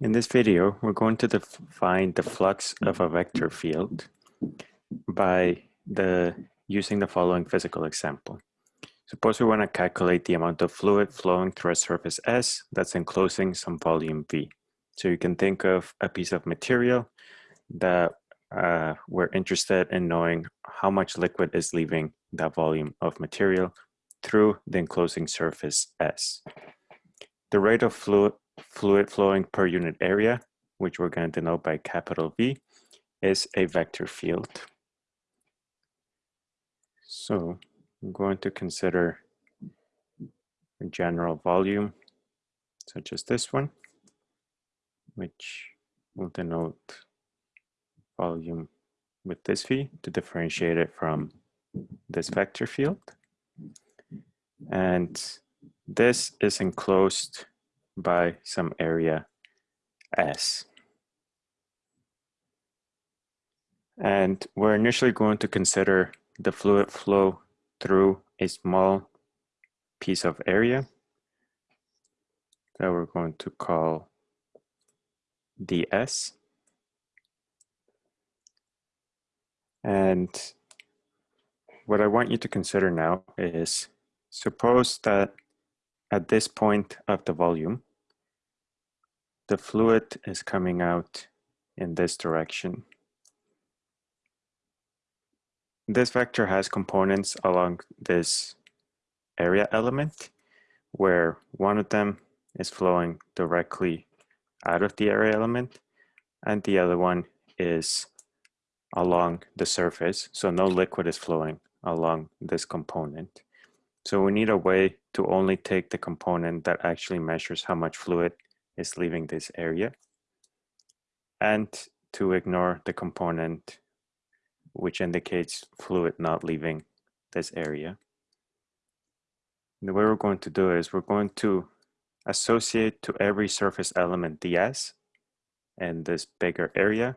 In this video, we're going to define the flux of a vector field by the using the following physical example. Suppose we want to calculate the amount of fluid flowing through a surface S that's enclosing some volume V. So you can think of a piece of material that uh, we're interested in knowing how much liquid is leaving that volume of material through the enclosing surface S. The rate of fluid fluid flowing per unit area, which we're going to denote by capital V, is a vector field. So I'm going to consider a general volume, such as this one, which will denote volume with this V to differentiate it from this vector field. And this is enclosed by some area S. And we're initially going to consider the fluid flow through a small piece of area that we're going to call ds. And what I want you to consider now is suppose that at this point of the volume, the fluid is coming out in this direction. This vector has components along this area element where one of them is flowing directly out of the area element and the other one is along the surface. So no liquid is flowing along this component. So we need a way to only take the component that actually measures how much fluid is leaving this area and to ignore the component which indicates fluid not leaving this area. the way we're going to do is we're going to associate to every surface element ds in this bigger area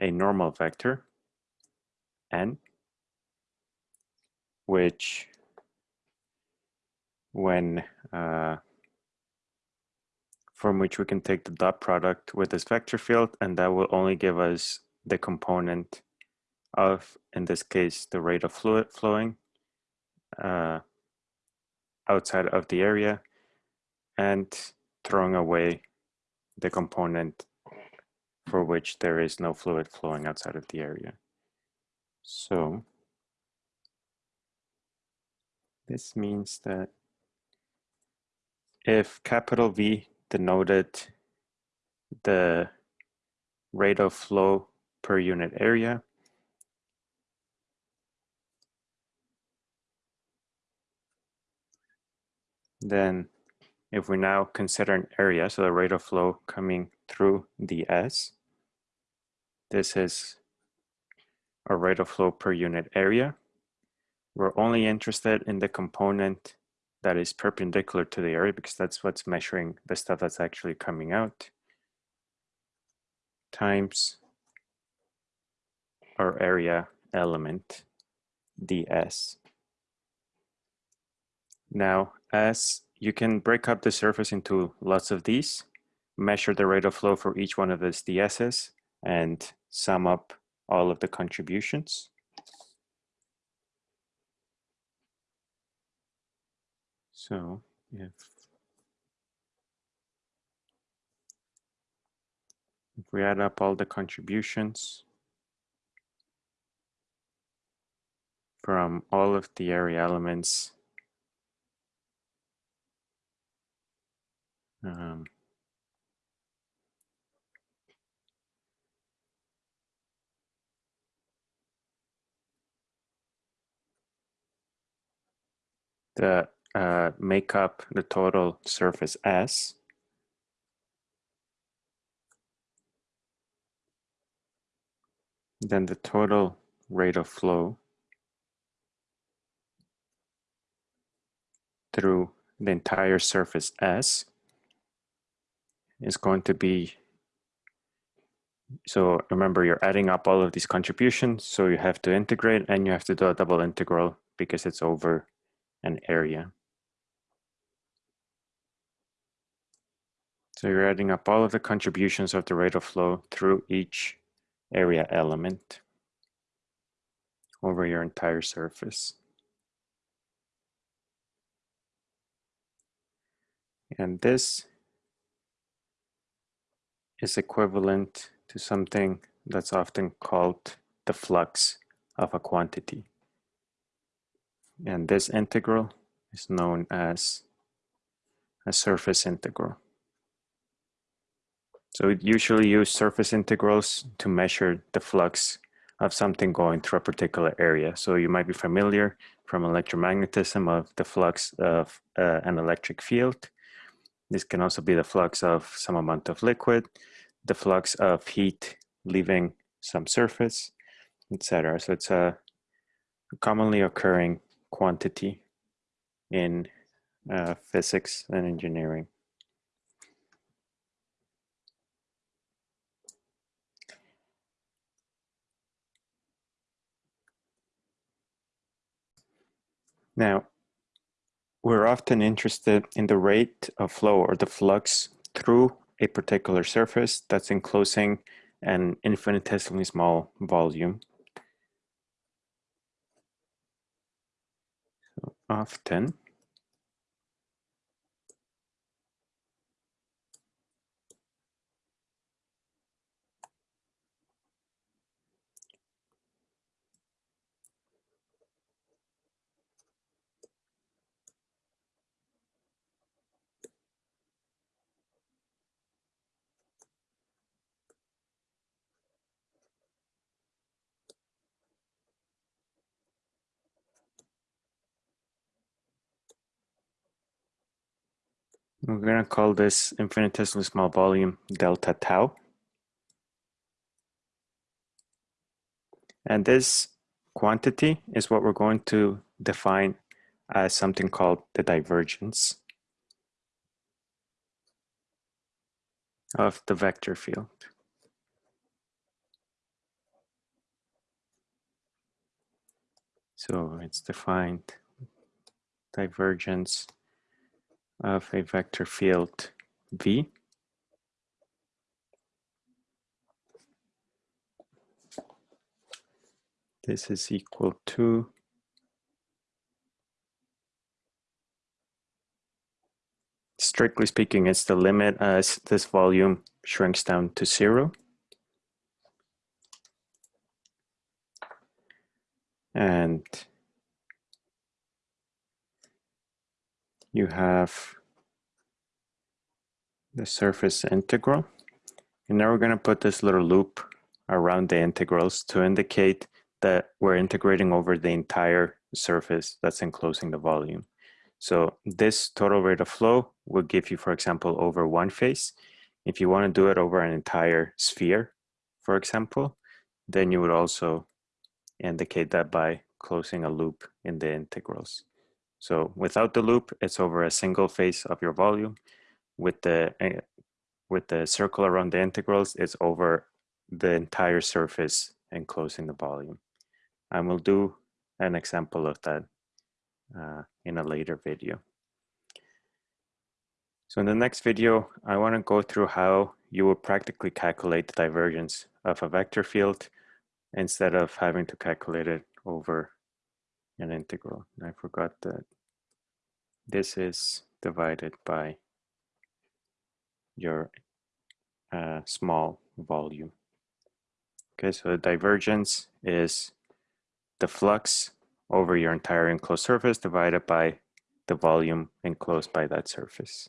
a normal vector n which when uh, from which we can take the dot product with this vector field and that will only give us the component of, in this case, the rate of fluid flowing uh, outside of the area and throwing away the component for which there is no fluid flowing outside of the area. So this means that if capital V denoted the rate of flow per unit area. Then if we now consider an area, so the rate of flow coming through the S, this is a rate of flow per unit area. We're only interested in the component that is perpendicular to the area because that's what's measuring the stuff that's actually coming out times our area element ds. Now, as you can break up the surface into lots of these, measure the rate of flow for each one of these ds's, and sum up all of the contributions. So if if we add up all the contributions from all of the area elements um, the uh, make up the total surface S. Then the total rate of flow through the entire surface S is going to be, so remember you're adding up all of these contributions, so you have to integrate and you have to do a double integral because it's over an area. So you're adding up all of the contributions of the rate of flow through each area element over your entire surface. And this is equivalent to something that's often called the flux of a quantity. And this integral is known as a surface integral. So we usually use surface integrals to measure the flux of something going through a particular area. So you might be familiar from electromagnetism of the flux of uh, an electric field. This can also be the flux of some amount of liquid, the flux of heat leaving some surface, etc. So it's a commonly occurring quantity in uh, physics and engineering. Now, we're often interested in the rate of flow or the flux through a particular surface that's enclosing an infinitesimally small volume. So often, We're going to call this infinitesimally small volume delta tau. And this quantity is what we're going to define as something called the divergence of the vector field. So it's defined divergence of a vector field V. This is equal to strictly speaking, it's the limit as this volume shrinks down to zero. And you have the surface integral. And now we're going to put this little loop around the integrals to indicate that we're integrating over the entire surface that's enclosing the volume. So this total rate of flow will give you, for example, over one face. If you want to do it over an entire sphere, for example, then you would also indicate that by closing a loop in the integrals. So without the loop, it's over a single face of your volume. With the, uh, with the circle around the integrals, it's over the entire surface enclosing the volume. And we'll do an example of that uh, in a later video. So in the next video, I want to go through how you would practically calculate the divergence of a vector field instead of having to calculate it over an integral. I forgot that this is divided by your uh, small volume. Okay, so the divergence is the flux over your entire enclosed surface divided by the volume enclosed by that surface.